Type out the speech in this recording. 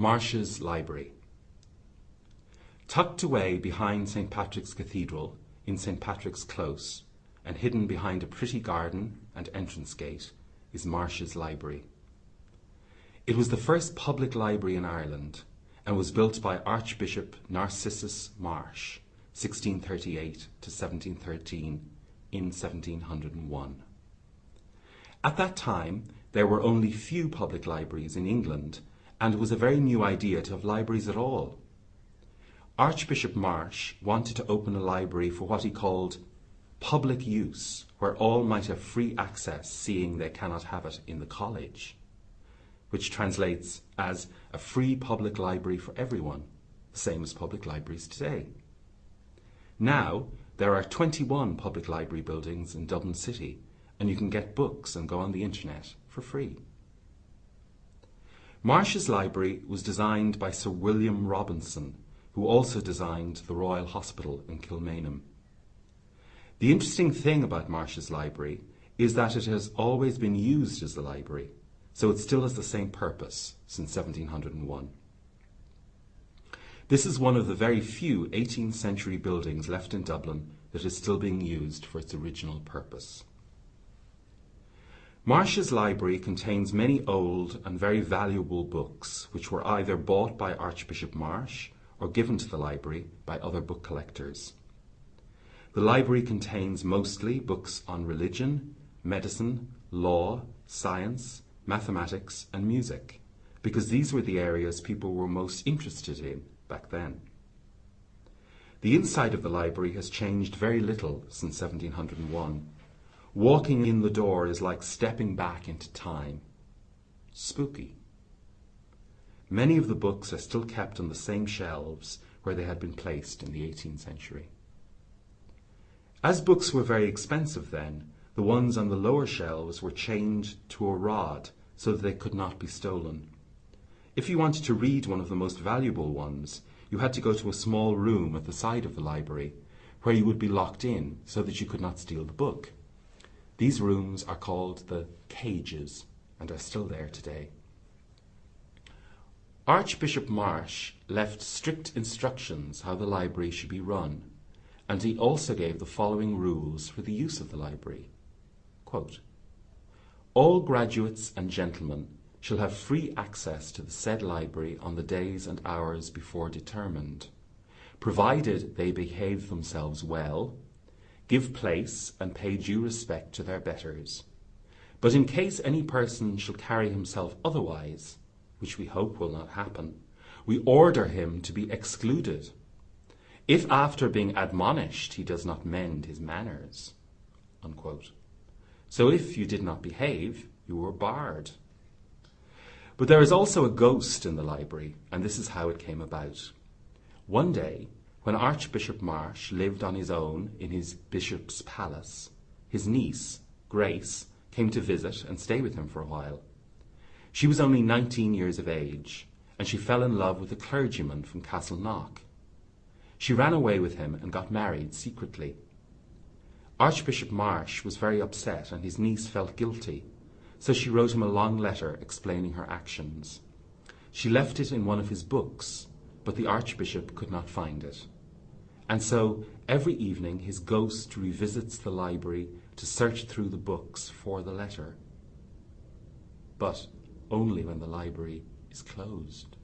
Marsh's Library. Tucked away behind St. Patrick's Cathedral in St. Patrick's Close, and hidden behind a pretty garden and entrance gate, is Marsh's Library. It was the first public library in Ireland and was built by Archbishop Narcissus Marsh, 1638 to 1713, in 1701. At that time, there were only few public libraries in England, and it was a very new idea to have libraries at all. Archbishop Marsh wanted to open a library for what he called public use, where all might have free access, seeing they cannot have it in the college, which translates as a free public library for everyone, the same as public libraries today. Now, there are 21 public library buildings in Dublin City, and you can get books and go on the internet for free. Marsh's library was designed by Sir William Robinson, who also designed the Royal Hospital in Kilmainham. The interesting thing about Marsh's library is that it has always been used as a library, so it still has the same purpose since 1701. This is one of the very few 18th century buildings left in Dublin that is still being used for its original purpose. Marsh's library contains many old and very valuable books which were either bought by Archbishop Marsh or given to the library by other book collectors. The library contains mostly books on religion, medicine, law, science, mathematics, and music, because these were the areas people were most interested in back then. The inside of the library has changed very little since 1701 Walking in the door is like stepping back into time. Spooky. Many of the books are still kept on the same shelves where they had been placed in the 18th century. As books were very expensive then, the ones on the lower shelves were chained to a rod so that they could not be stolen. If you wanted to read one of the most valuable ones, you had to go to a small room at the side of the library where you would be locked in so that you could not steal the book. These rooms are called the cages and are still there today. Archbishop Marsh left strict instructions how the library should be run, and he also gave the following rules for the use of the library. Quote, All graduates and gentlemen shall have free access to the said library on the days and hours before determined, provided they behave themselves well give place and pay due respect to their betters. But in case any person shall carry himself otherwise, which we hope will not happen, we order him to be excluded, if after being admonished he does not mend his manners. Unquote. So if you did not behave, you were barred. But there is also a ghost in the library, and this is how it came about. One day, when Archbishop Marsh lived on his own in his bishop's palace, his niece, Grace, came to visit and stay with him for a while. She was only 19 years of age, and she fell in love with a clergyman from Castleknock. She ran away with him and got married secretly. Archbishop Marsh was very upset, and his niece felt guilty, so she wrote him a long letter explaining her actions. She left it in one of his books, but the Archbishop could not find it. And so every evening his ghost revisits the library to search through the books for the letter. But only when the library is closed.